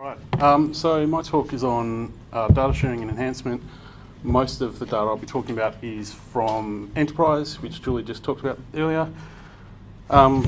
Right. Um, so my talk is on uh, data sharing and enhancement. Most of the data I'll be talking about is from Enterprise, which Julie just talked about earlier. Um,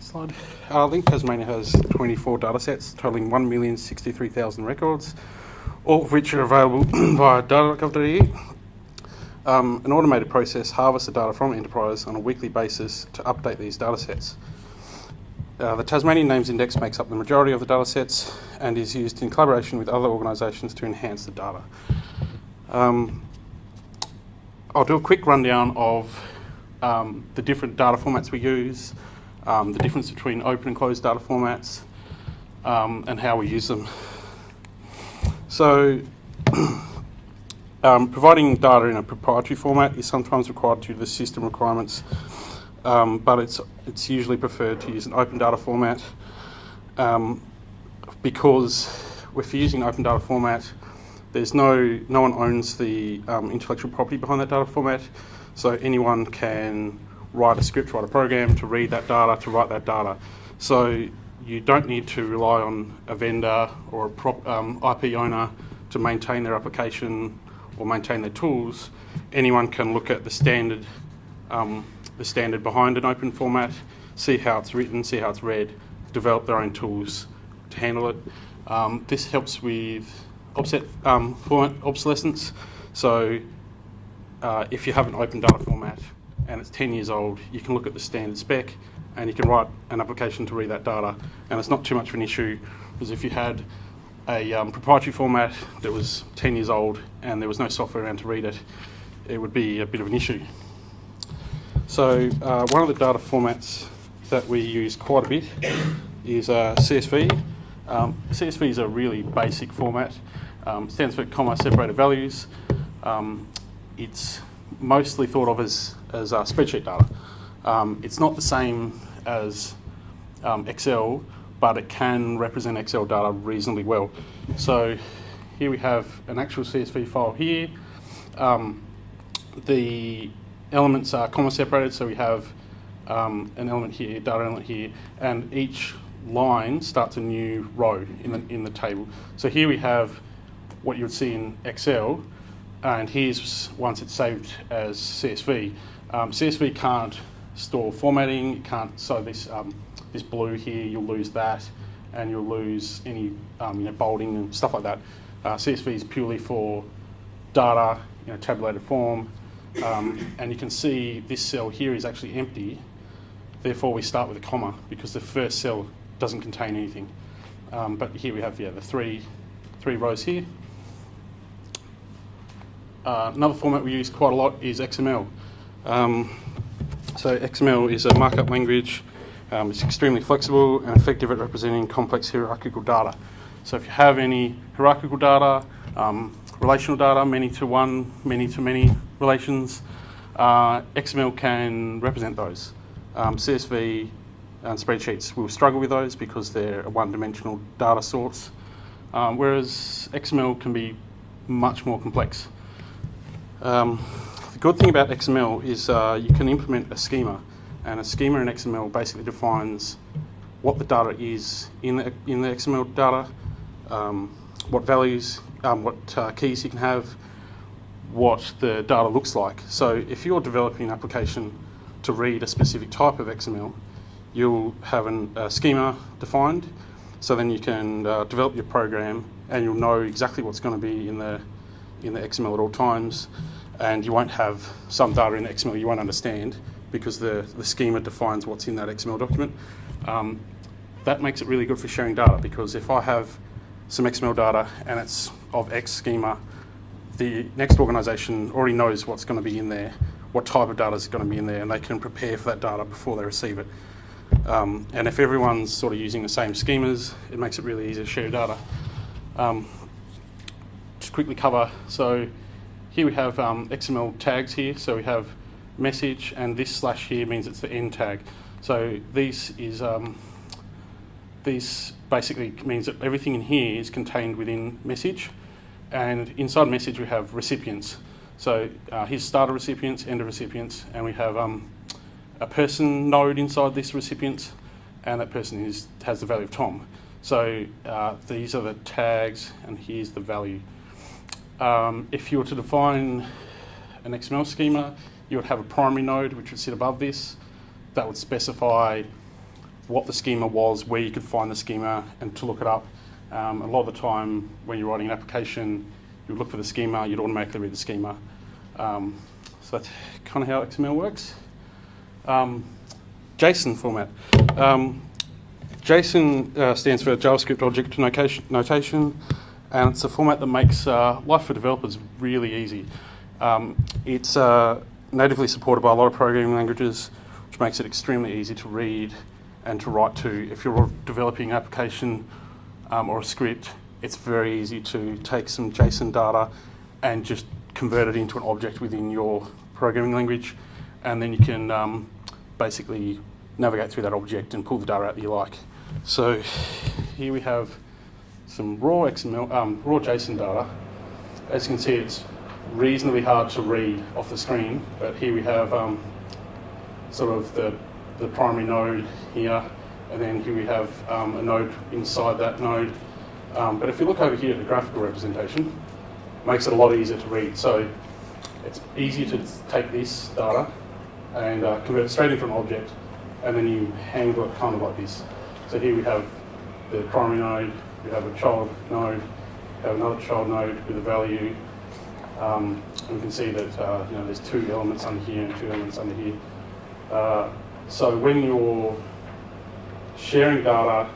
slide. Uh, LINC Tasmania has 24 data sets totaling 1,063,000 records, all of which are available via data.gov.au. Um, an automated process harvests the data from Enterprise on a weekly basis to update these data sets. Uh, the Tasmanian Names Index makes up the majority of the data sets and is used in collaboration with other organisations to enhance the data. Um, I'll do a quick rundown of um, the different data formats we use, um, the difference between open and closed data formats, um, and how we use them. So, um, providing data in a proprietary format is sometimes required due to the system requirements um, but it's, it's usually preferred to use an open data format um, because if you're using an open data format, there's no, no one owns the um, intellectual property behind that data format, so anyone can write a script, write a program to read that data, to write that data. So you don't need to rely on a vendor or a prop, um, IP owner to maintain their application or maintain their tools. Anyone can look at the standard um, the standard behind an open format, see how it's written, see how it's read, develop their own tools to handle it. Um, this helps with offset um, format obsolescence. So uh, if you have an open data format and it's 10 years old, you can look at the standard spec and you can write an application to read that data. And it's not too much of an issue because if you had a um, proprietary format that was 10 years old and there was no software around to read it, it would be a bit of an issue. So uh, one of the data formats that we use quite a bit is uh, CSV. Um, CSV is a really basic format. Um, stands for comma separated values. Um, it's mostly thought of as, as uh, spreadsheet data. Um, it's not the same as um, Excel, but it can represent Excel data reasonably well. So here we have an actual CSV file here. Um, the elements are comma separated, so we have um, an element here, data element here, and each line starts a new row in the, in the table. So here we have what you would see in Excel, and here's once it's saved as CSV. Um, CSV can't store formatting, it can't, so this, um, this blue here, you'll lose that, and you'll lose any um, you know, bolding and stuff like that. Uh, CSV is purely for data, you know, tabulated form, um, and you can see this cell here is actually empty. Therefore, we start with a comma because the first cell doesn't contain anything. Um, but here we have yeah, the three, three rows here. Uh, another format we use quite a lot is XML. Um, so XML is a markup language. Um, it's extremely flexible and effective at representing complex hierarchical data. So if you have any hierarchical data, um, relational data, many to one, many to many relations. Uh, XML can represent those. Um, CSV and spreadsheets will struggle with those because they're a one-dimensional data source, um, whereas XML can be much more complex. Um, the good thing about XML is uh, you can implement a schema, and a schema in XML basically defines what the data is in the, in the XML data, um, what values um, what uh, keys you can have, what the data looks like. So if you're developing an application to read a specific type of XML, you'll have an, a schema defined. So then you can uh, develop your program and you'll know exactly what's going to be in the, in the XML at all times. And you won't have some data in XML you won't understand because the, the schema defines what's in that XML document. Um, that makes it really good for sharing data because if I have some XML data and it's of X schema, the next organisation already knows what's going to be in there, what type of data is going to be in there, and they can prepare for that data before they receive it. Um, and if everyone's sort of using the same schemas, it makes it really easy to share data. Um, just quickly cover, so here we have um, XML tags here, so we have message, and this slash here means it's the end tag. So this is um, this basically means that everything in here is contained within message. And inside message, we have recipients. So uh, here's starter recipients, end of recipients, and we have um, a person node inside this recipient, and that person is, has the value of Tom. So uh, these are the tags, and here's the value. Um, if you were to define an XML schema, you would have a primary node which would sit above this. That would specify what the schema was, where you could find the schema, and to look it up. Um, a lot of the time, when you're writing an application, you look for the schema, you'd automatically read the schema. Um, so that's kind of how XML works. Um, JSON format. Um, JSON uh, stands for JavaScript Object Notation, and it's a format that makes uh, life for developers really easy. Um, it's uh, natively supported by a lot of programming languages, which makes it extremely easy to read and to write to. If you're developing an application um, or a script, it's very easy to take some JSON data and just convert it into an object within your programming language, and then you can um, basically navigate through that object and pull the data out that you like. So here we have some raw XML, um, raw JSON data. As you can see, it's reasonably hard to read off the screen, but here we have um, sort of the, the primary node here, and then here we have um, a node inside that node. Um, but if you look over here at the graphical representation, it makes it a lot easier to read. So it's easier to take this data and uh, convert it straight into an object, and then you handle it kind of like this. So here we have the primary node, we have a child node, we have another child node with a value, um, and we can see that uh, you know there's two elements under here and two elements under here. Uh, so when you're sharing data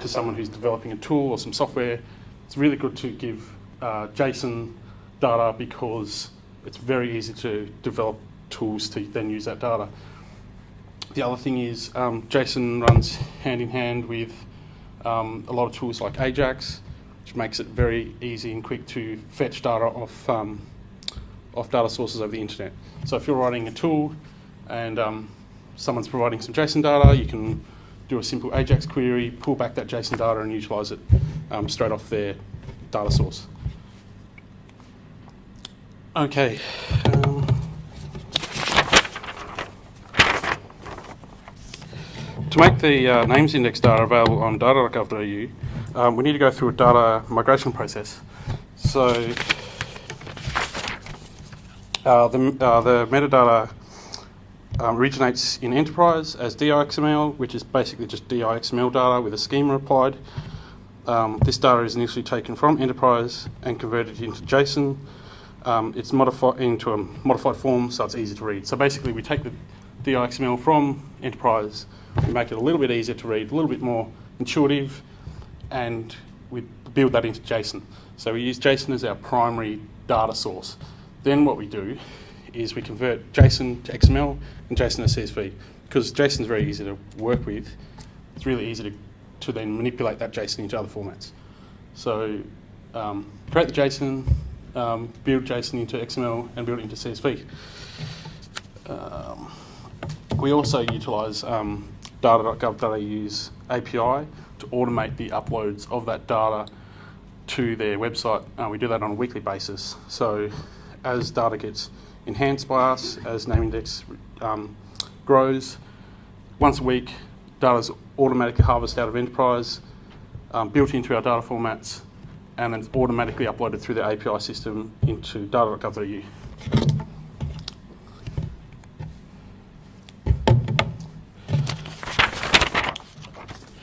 to someone who's developing a tool or some software, it's really good to give uh, JSON data because it's very easy to develop tools to then use that data. The other thing is um, JSON runs hand in hand with um, a lot of tools like Ajax, which makes it very easy and quick to fetch data off, um, off data sources over the internet. So if you're writing a tool and um, someone's providing some JSON data, you can do a simple Ajax query, pull back that JSON data and utilize it um, straight off their data source. Okay. Um, to make the uh, names index data available on data.gov.au, um, we need to go through a data migration process. So uh, the, uh, the metadata um, originates in Enterprise as DIXML, which is basically just DIXML data with a schema applied. Um, this data is initially taken from Enterprise and converted into JSON. Um, it's modified into a modified form, so it's easy to read. So basically, we take the DIXML from Enterprise, we make it a little bit easier to read, a little bit more intuitive, and we build that into JSON. So we use JSON as our primary data source. Then what we do is we convert JSON to XML and JSON to CSV. Because JSON is very easy to work with, it's really easy to, to then manipulate that JSON into other formats. So um, create the JSON, um, build JSON into XML, and build it into CSV. Um, we also utilise um, data.gov.au's API to automate the uploads of that data to their website. Uh, we do that on a weekly basis. So as data gets enhanced by us, as name index um, grows, once a week, data is automatically harvested out of enterprise, um, built into our data formats, and then automatically uploaded through the API system into data.gov.au.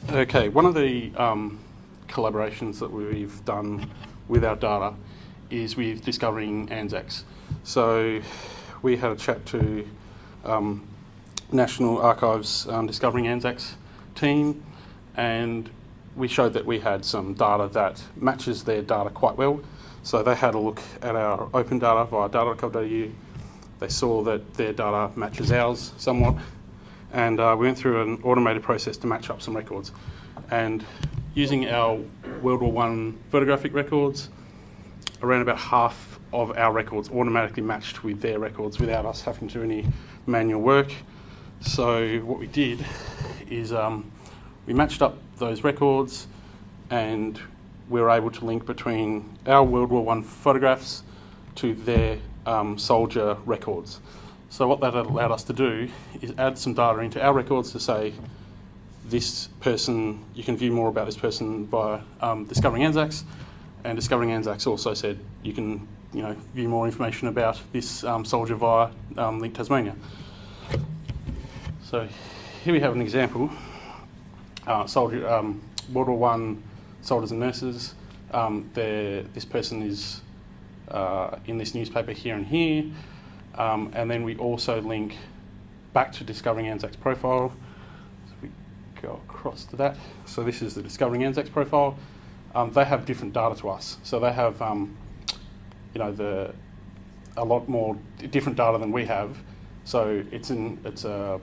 Okay, one of the um, collaborations that we've done with our data is with discovering ANZACs. So we had a chat to um, National Archives um, Discovering ANZACs team, and we showed that we had some data that matches their data quite well. So they had a look at our open data via data.gov.au. They saw that their data matches ours somewhat, and uh, we went through an automated process to match up some records. And using our World War One photographic records, around about half of our records automatically matched with their records without us having to do any manual work. So what we did is um, we matched up those records and we were able to link between our World War One photographs to their um, soldier records. So what that allowed us to do is add some data into our records to say this person, you can view more about this person by um, Discovering Anzacs, and Discovering Anzacs also said you can you know, view more information about this um, soldier via um, LINC Tasmania. So here we have an example. Uh, soldier, um, World War One soldiers and nurses. Um, this person is uh, in this newspaper here and here. Um, and then we also link back to Discovering Anzacs profile. So we go across to that. So this is the Discovering Anzacs profile. Um, they have different data to us. So they have, um, you know, the a lot more different data than we have. So it's an it's a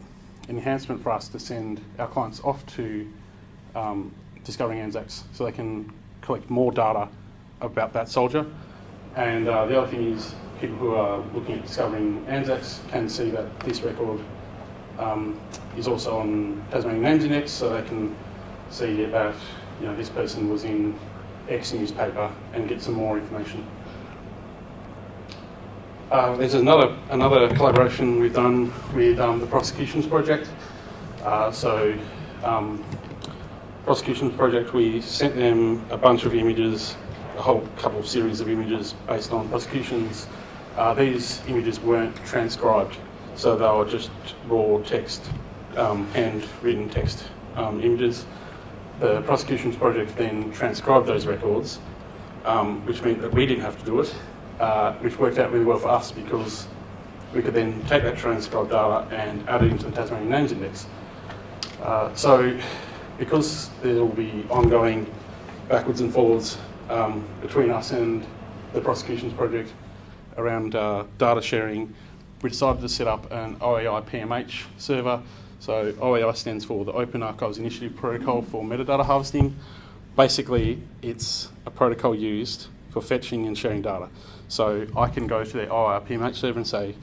enhancement for us to send our clients off to um, Discovering Anzacs so they can collect more data about that soldier. And uh, the other thing is people who are looking at discovering Anzacs can see that this record um, is also on Tasmanian Names Index, so they can see that you know this person was in X newspaper and get some more information. Uh, there's another another collaboration we've done with um, the Prosecutions Project. Uh, so, um, Prosecutions Project, we sent them a bunch of images, a whole couple of series of images based on prosecutions uh, these images weren't transcribed, so they were just raw text, um, handwritten text um, images. The prosecutions project then transcribed those records, um, which meant that we didn't have to do it, uh, which worked out really well for us because we could then take that transcribed data and add it into the Tasmanian Names Index. Uh, so, because there will be ongoing backwards and forwards um, between us and the prosecutions project, around uh, data sharing, we decided to set up an OAI PMH server. So OAI stands for the Open Archives Initiative Protocol for Metadata Harvesting. Basically, it's a protocol used for fetching and sharing data. So I can go to the OAI PMH server and say,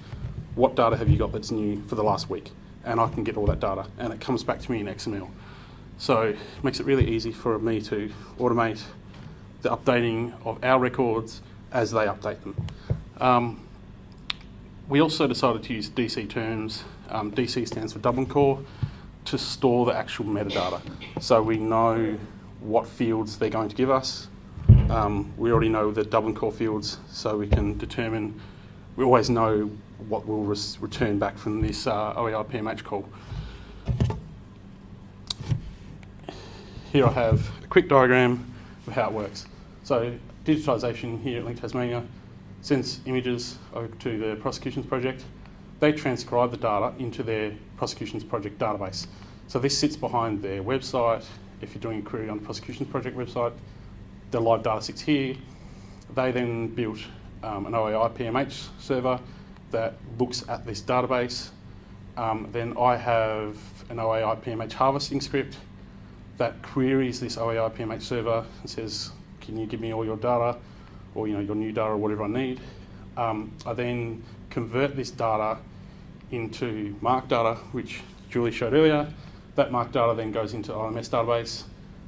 what data have you got that's new for the last week? And I can get all that data, and it comes back to me in XML. So it makes it really easy for me to automate the updating of our records as they update them. Um, we also decided to use DC terms. Um, DC stands for Dublin Core to store the actual metadata. So we know what fields they're going to give us. Um, we already know the Dublin Core fields, so we can determine, we always know what will return back from this uh, OAI PMH call. Here I have a quick diagram of how it works. So digitisation here at LINC Tasmania sends images to the prosecutions project. They transcribe the data into their prosecutions project database. So this sits behind their website. If you're doing a query on the prosecutions project website, the live data sits here. They then built um, an OAI PMH server that looks at this database. Um, then I have an OAI PMH harvesting script that queries this OAI PMH server and says, can you give me all your data? Or you know your new data or whatever I need. Um, I then convert this data into MARC data, which Julie showed earlier. That MARC data then goes into LMS database.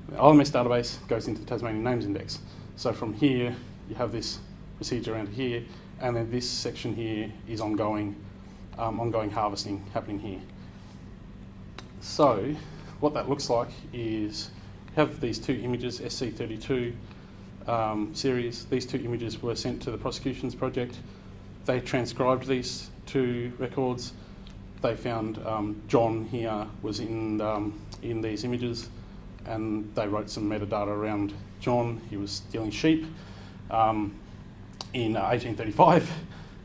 The database goes into the Tasmanian Names Index. So from here, you have this procedure around here, and then this section here is ongoing, um, ongoing harvesting happening here. So what that looks like is have these two images, SC32 um, series. These two images were sent to the prosecutions project. They transcribed these two records. They found um, John here was in, um, in these images and they wrote some metadata around John. He was stealing sheep um, in uh, 1835.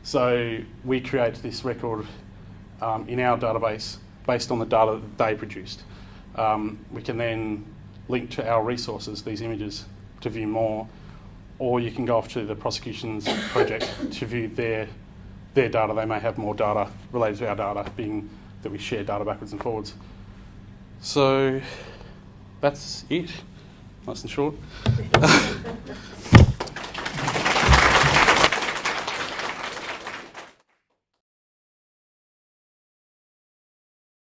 So we create this record um, in our database based on the data that they produced. Um, we can then link to our resources, these images, to view more, or you can go off to the prosecutions project to view their their data. They may have more data related to our data, being that we share data backwards and forwards. So that's it. Nice and short.